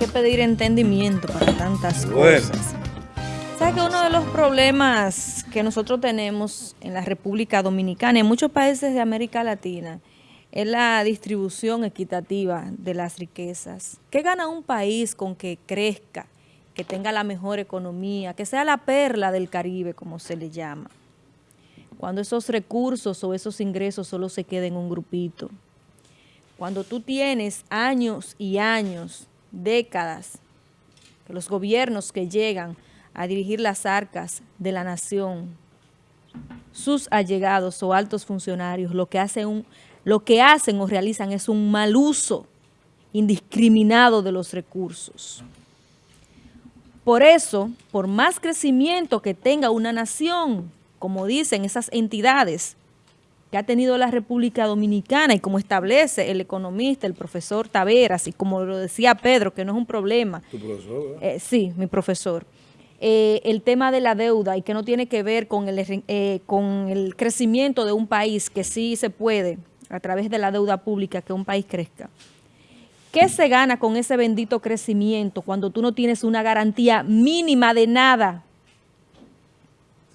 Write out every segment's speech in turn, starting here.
que pedir entendimiento para tantas cosas. ¿Sabes que uno de los problemas que nosotros tenemos en la República Dominicana y en muchos países de América Latina es la distribución equitativa de las riquezas? ¿Qué gana un país con que crezca, que tenga la mejor economía, que sea la perla del Caribe, como se le llama? Cuando esos recursos o esos ingresos solo se queden en un grupito. Cuando tú tienes años y años, décadas, los gobiernos que llegan a dirigir las arcas de la nación, sus allegados o altos funcionarios, lo que hacen o realizan es un mal uso indiscriminado de los recursos. Por eso, por más crecimiento que tenga una nación, como dicen esas entidades que ha tenido la República Dominicana y como establece el economista, el profesor Taveras, y como lo decía Pedro, que no es un problema. ¿Tu profesor? Eh, sí, mi profesor. Eh, el tema de la deuda y que no tiene que ver con el, eh, con el crecimiento de un país, que sí se puede a través de la deuda pública que un país crezca. ¿Qué se gana con ese bendito crecimiento cuando tú no tienes una garantía mínima de nada?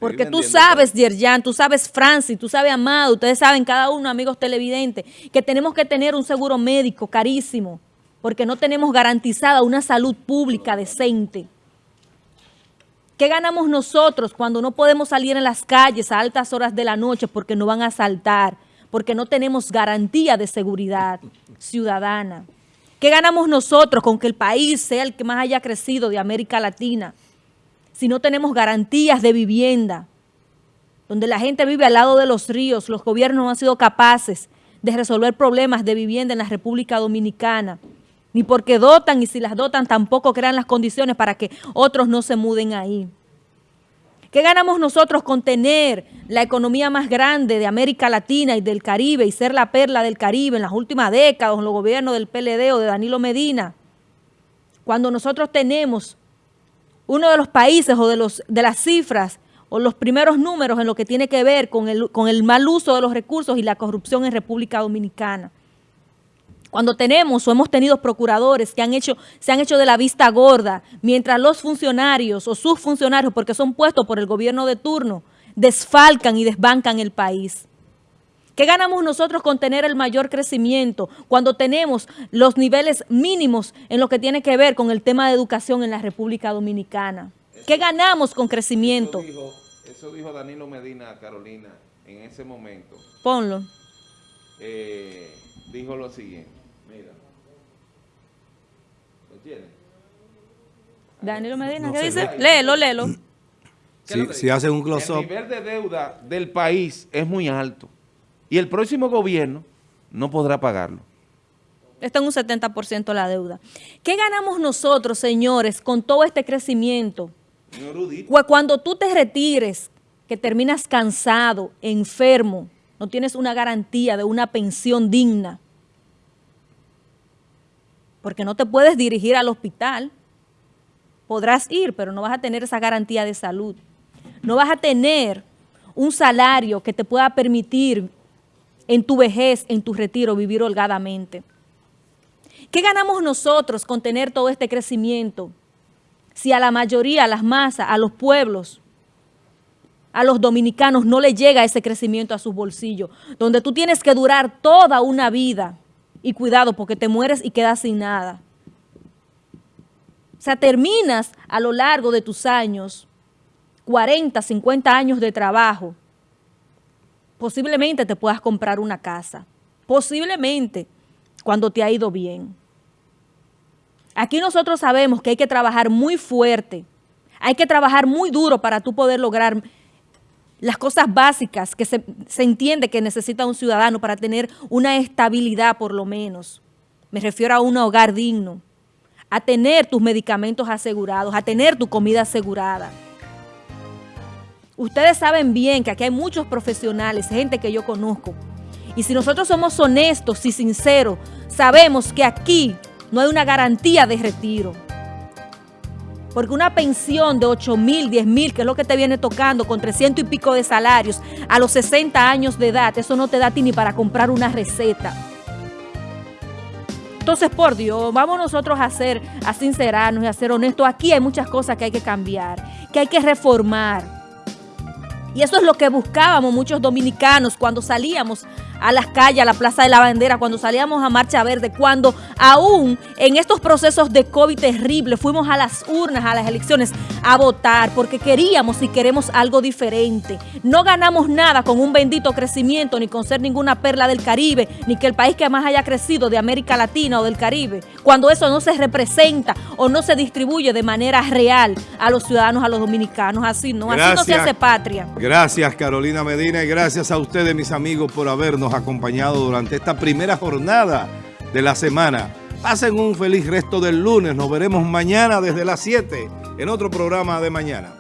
Porque tú sabes, Yerjan, tú sabes, Francis, tú sabes, Amado, ustedes saben, cada uno, amigos televidentes, que tenemos que tener un seguro médico carísimo, porque no tenemos garantizada una salud pública decente. ¿Qué ganamos nosotros cuando no podemos salir en las calles a altas horas de la noche porque no van a asaltar, porque no tenemos garantía de seguridad ciudadana? ¿Qué ganamos nosotros con que el país sea el que más haya crecido de América Latina? Si no tenemos garantías de vivienda, donde la gente vive al lado de los ríos, los gobiernos no han sido capaces de resolver problemas de vivienda en la República Dominicana, ni porque dotan y si las dotan tampoco crean las condiciones para que otros no se muden ahí. ¿Qué ganamos nosotros con tener la economía más grande de América Latina y del Caribe y ser la perla del Caribe en las últimas décadas, en los gobiernos del PLD o de Danilo Medina? Cuando nosotros tenemos uno de los países o de, los, de las cifras o los primeros números en lo que tiene que ver con el, con el mal uso de los recursos y la corrupción en República Dominicana. Cuando tenemos o hemos tenido procuradores que han hecho, se han hecho de la vista gorda, mientras los funcionarios o sus funcionarios, porque son puestos por el gobierno de turno, desfalcan y desbancan el país. ¿Qué ganamos nosotros con tener el mayor crecimiento cuando tenemos los niveles mínimos en lo que tiene que ver con el tema de educación en la República Dominicana? ¿Qué ganamos con crecimiento? Eso dijo, Danilo Medina, Carolina, en ese momento. Ponlo. Eh, dijo lo siguiente. Mira. ¿Lo tiene? Danilo Medina, ¿qué dice? Léelo, léelo. Si, si hace un close-up. El nivel de deuda del país es muy alto y el próximo gobierno no podrá pagarlo. Está en un 70% la deuda. ¿Qué ganamos nosotros, señores, con todo este crecimiento? Cuando tú te retires, que terminas cansado, enfermo, no tienes una garantía de una pensión digna, porque no te puedes dirigir al hospital. Podrás ir, pero no vas a tener esa garantía de salud. No vas a tener un salario que te pueda permitir en tu vejez, en tu retiro, vivir holgadamente. ¿Qué ganamos nosotros con tener todo este crecimiento? Si a la mayoría, a las masas, a los pueblos, a los dominicanos no le llega ese crecimiento a sus bolsillos, donde tú tienes que durar toda una vida y cuidado porque te mueres y quedas sin nada. O sea, terminas a lo largo de tus años, 40, 50 años de trabajo, posiblemente te puedas comprar una casa. Posiblemente cuando te ha ido bien. Aquí nosotros sabemos que hay que trabajar muy fuerte, hay que trabajar muy duro para tú poder lograr las cosas básicas que se, se, entiende que necesita un ciudadano para tener una estabilidad por lo menos. Me refiero a un hogar digno, a tener tus medicamentos asegurados, a tener tu comida asegurada. Ustedes saben bien que aquí hay muchos profesionales, gente que yo conozco. Y si nosotros somos honestos y sinceros, sabemos que aquí no hay una garantía de retiro. Porque una pensión de 8 mil, 10 mil, que es lo que te viene tocando con 300 y pico de salarios a los 60 años de edad, eso no te da a ti ni para comprar una receta. Entonces, por Dios, vamos nosotros a ser, a sincerarnos y a ser honestos. Aquí hay muchas cosas que hay que cambiar, que hay que reformar. Y eso es lo que buscábamos muchos dominicanos cuando salíamos a las calles, a la Plaza de la Bandera, cuando salíamos a Marcha Verde, cuando aún en estos procesos de COVID terrible fuimos a las urnas, a las elecciones, a votar, porque queríamos y queremos algo diferente. No ganamos nada con un bendito crecimiento, ni con ser ninguna perla del Caribe, ni que el país que más haya crecido de América Latina o del Caribe, cuando eso no se representa o no se distribuye de manera real a los ciudadanos, a los dominicanos. Así no, así no se hace patria. Gracias Carolina Medina y gracias a ustedes mis amigos por habernos acompañado durante esta primera jornada de la semana. Pasen un feliz resto del lunes. Nos veremos mañana desde las 7 en otro programa de mañana.